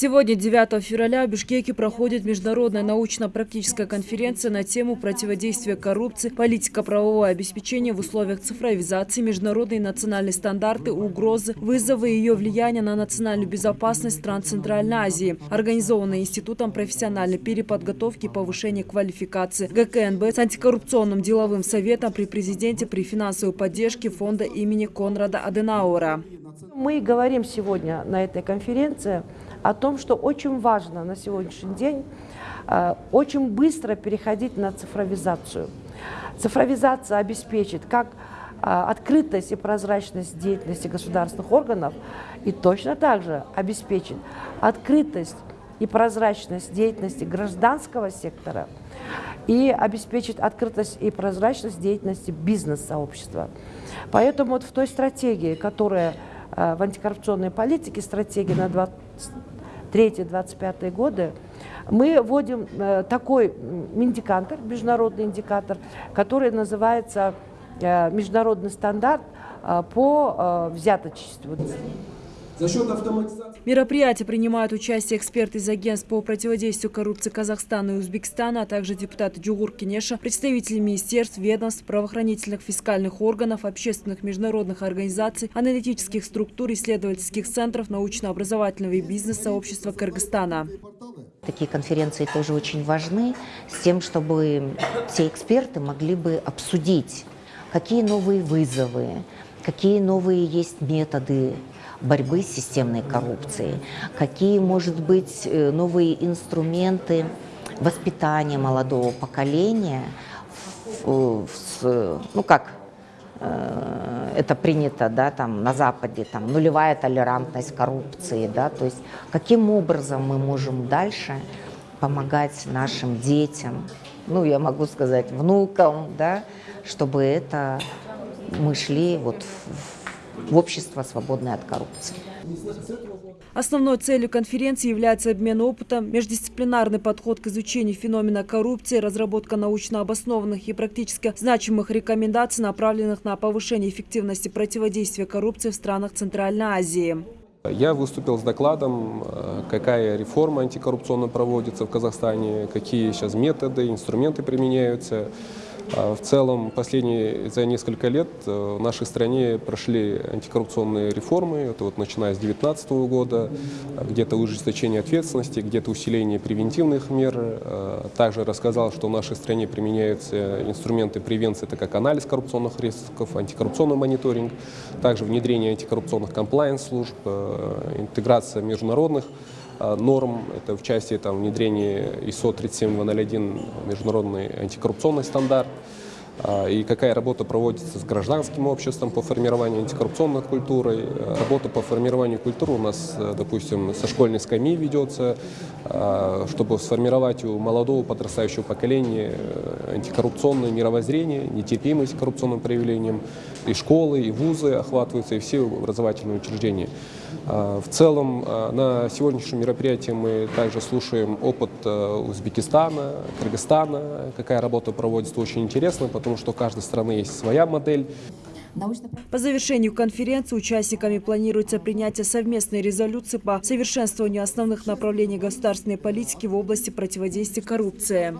Сегодня, 9 февраля, в Бишкеке проходит международная научно-практическая конференция на тему противодействия коррупции, политика правового обеспечения в условиях цифровизации, международные и национальные стандарты, угрозы, вызовы и ее влияния на национальную безопасность стран Центральной Азии, организованная Институтом профессиональной переподготовки и повышения квалификации ГКНБ с антикоррупционным деловым советом при президенте при финансовой поддержке фонда имени Конрада Аденауэра. Мы говорим сегодня на этой конференции о том, что очень важно на сегодняшний день э, очень быстро переходить на цифровизацию. Цифровизация обеспечит как э, открытость и прозрачность деятельности государственных органов и точно так же обеспечит открытость и прозрачность деятельности гражданского сектора и обеспечит открытость и прозрачность деятельности бизнес-сообщества. Поэтому вот в той стратегии, которая э, в антикоррупционной политике, стратегия на 20 23-25 годы, мы вводим э, такой индикатор, международный индикатор, который называется э, международный стандарт э, по взяточеству. За счет автоматизации... Мероприятие принимают участие эксперты из агентств по противодействию коррупции Казахстана и Узбекистана, а также депутаты Джугур Кенеша, представители министерств, ведомств, правоохранительных фискальных органов, общественных международных организаций, аналитических структур, исследовательских центров, научно-образовательного и бизнес-сообщества Кыргызстана. Такие конференции тоже очень важны, с тем, чтобы все эксперты могли бы обсудить, какие новые вызовы, какие новые есть методы борьбы с системной коррупцией, какие, может быть, э, новые инструменты воспитания молодого поколения, в, в, ну как э, это принято да, там, на Западе, там, нулевая толерантность коррупции, да, то есть каким образом мы можем дальше помогать нашим детям, ну, я могу сказать, внукам, да, чтобы это мы шли вот в, в общество, свободное от коррупции. Основной целью конференции является обмен опытом, междисциплинарный подход к изучению феномена коррупции, разработка научно обоснованных и практически значимых рекомендаций, направленных на повышение эффективности противодействия коррупции в странах Центральной Азии. Я выступил с докладом, э, какая реформа антикоррупционная проводится в Казахстане, какие сейчас методы, инструменты применяются. А в целом, последние за несколько лет э, в нашей стране прошли антикоррупционные реформы, это вот начиная с 2019 года, где-то ужесточение ответственности, где-то усиление превентивных мер. Э, также рассказал, что в нашей стране применяются инструменты превенции, это как анализ коррупционных рисков, антикоррупционный мониторинг, также внедрение антикоррупционных комплайенс-служб, э, интеграция международных норм. Это в части там, внедрения ISO 37201, международный антикоррупционный стандарт. А, и какая работа проводится с гражданским обществом по формированию антикоррупционной культуры. Работа по формированию культуры у нас, э, допустим, со школьной скамьи ведется, а, чтобы сформировать у молодого подрастающего поколения э, антикоррупционное мировоззрение, нетерпимость к коррупционным проявлениям. И школы, и вузы охватываются, и все образовательные учреждения. А, в целом, на сегодняшнем мероприятии мы также слушаем опыт э, Узбекистана, Кыргызстана, какая работа проводится, очень интересно, потому потому что у каждой страны есть своя модель. По завершению конференции участниками планируется принятие совместной резолюции по совершенствованию основных направлений государственной политики в области противодействия коррупции.